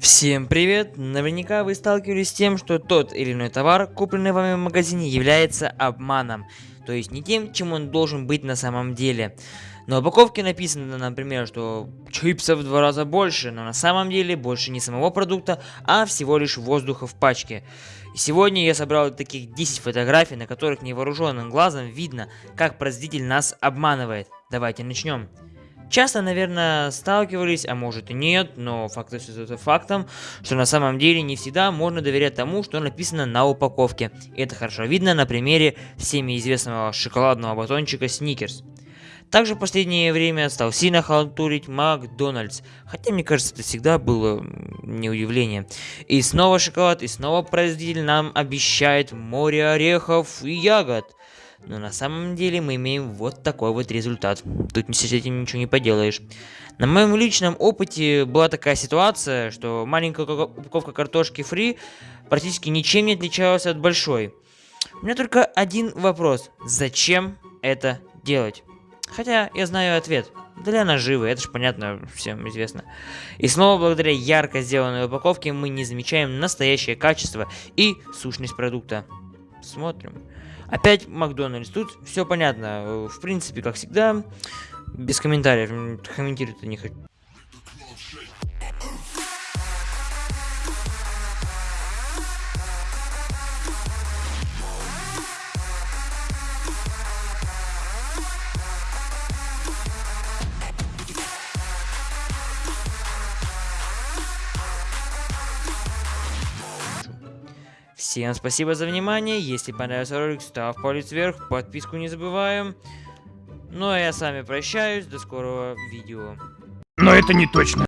Всем привет! Наверняка вы сталкивались с тем, что тот или иной товар, купленный вами в магазине, является обманом. То есть не тем, чем он должен быть на самом деле. На упаковке написано, например, что чипсов в два раза больше, но на самом деле больше не самого продукта, а всего лишь воздуха в пачке. И сегодня я собрал таких 10 фотографий, на которых невооруженным глазом видно, как производитель нас обманывает. Давайте начнем. Часто, наверное, сталкивались, а может и нет, но факт остается фактом, что на самом деле не всегда можно доверять тому, что написано на упаковке. Это хорошо видно на примере всеми известного шоколадного батончика Сникерс. Также в последнее время стал сильно халтурить Макдональдс, хотя мне кажется это всегда было не удивление. И снова шоколад, и снова производитель нам обещает море орехов и ягод. Но на самом деле мы имеем вот такой вот результат. Тут с этим ничего не поделаешь. На моем личном опыте была такая ситуация, что маленькая упаковка картошки фри практически ничем не отличалась от большой. У меня только один вопрос. Зачем это делать? Хотя я знаю ответ. Для наживы, это же понятно, всем известно. И снова благодаря ярко сделанной упаковке мы не замечаем настоящее качество и сущность продукта. Смотрим. Опять Макдональдс. Тут все понятно. В принципе, как всегда, без комментариев. Комментировать не хочу. Всем спасибо за внимание. Если понравился ролик, ставь палец вверх, подписку не забываем. Ну а я с вами прощаюсь. До скорого видео. Но это не точно.